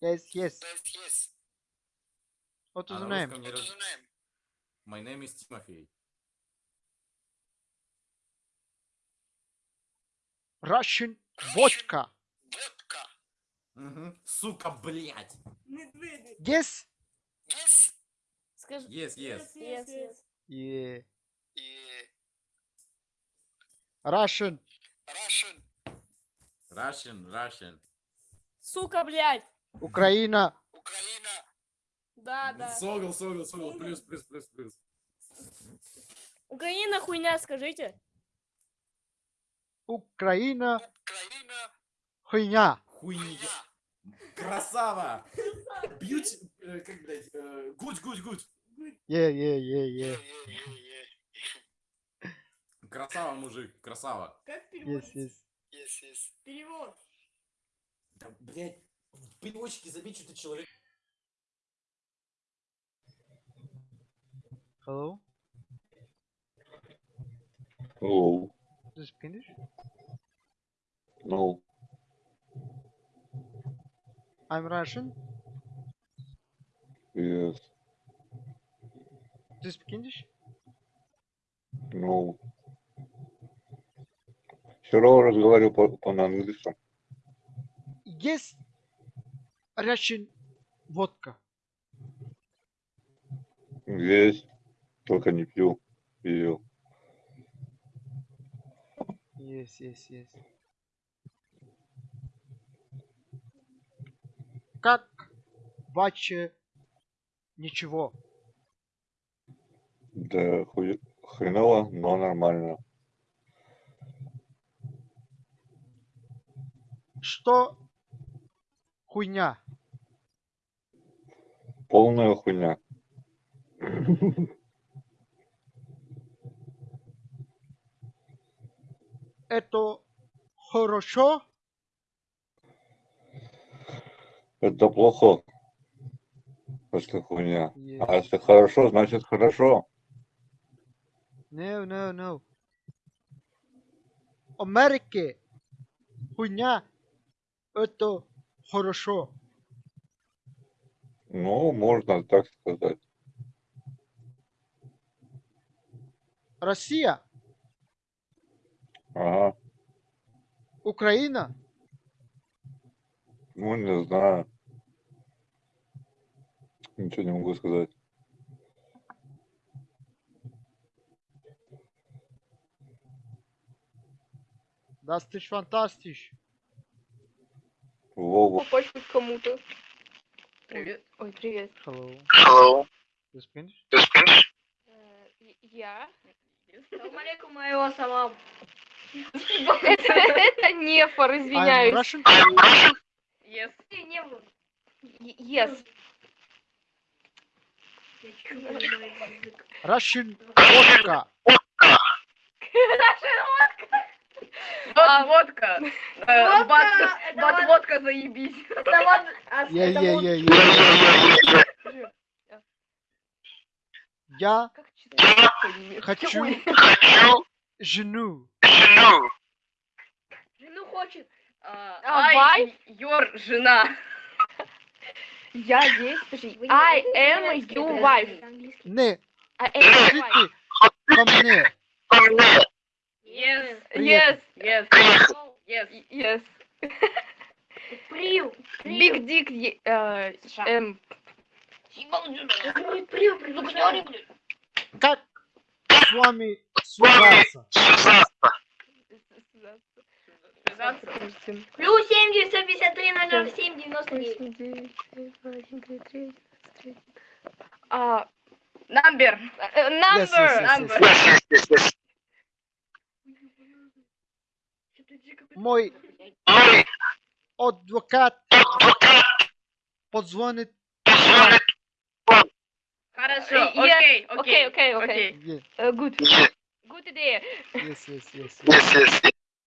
Yes, yes. Yes, yes. What А is the на name? What's раз- your name? My name is Тимофей. Russian vodka. Vodka. Сука, блядь. Yes. Yes. Скажи. Yes, yes. Yes, yes. Yeah. Yeah. Russian. Russian. Russian, Russian. Сука, блядь. Украина. Украина. Да, да. Согл, согл, согл. Плюс, плюс, плюс, плюс. Украина хуйня, скажите. Украина. Украина. Хуйня. Хуйня. Красава. Бьют, э, как, блядь, э, good, good, good. Yeah, yeah, yeah, Yeah, yeah. yeah, yeah, yeah. Красава, мужик, красава. Как Yes, yes. Yes, yes. Перевод. Да, блядь, в переводчике забить что-то человек. Hello. Hello. This is Finnish. No. I'm Russian. Yes. This is Finnish. No. Все равно разговариваю по, по. Yes. Russian vodka. Есть. Только не пью. Пил. Yes, yes, yes. Как ваше ничего? Да хуй- хреново, но нормально. Что хуйня? Полная хуйня. Это хорошо? Это плохо. Если хуйня. Yes. А если хорошо, значит хорошо. No, no, no. Америке хуйня это хорошо. Ну, можно так сказать. Россия, Ага. Украина, Ну, не знаю. Ничего не могу сказать. das ist fantastisch. Вова. Почту кому-то. Привет. Ой, привет. Hello. Hello. This Finnish? You speak? Э, Я. Салам моего салам. Это, нефор, I'm извиняюсь. Russian. Yes. Yes. Russian vodka. А, водка. Водка, Бат, это бат вот- водка заебись. Вот... а, вот-. Я хочу жену. жену. Жену хочет. А, А, Ай? Йор, жена. Я здесь, подожди. I am your wife. Не, I am your wife. хотите ко мне. Ко мне. Yes, Yes. yes, yes. Yes. Dick. е- э, эм, Прию, прию. Как с вами связаться? Связаться. Плюс 7, 953, 007, 99. а, Number. number. Yes, yes, yes, number. Yes. Yes, yes, yes, yes. Мой Мой адвокат адвокат позвонит. позвонит. Хорошо, Yes, окей, Окей, окей, окей, окей. Yeah, Э, Good. Yes, Good idea. yes, yes, yes. yes. yes, yes, yes.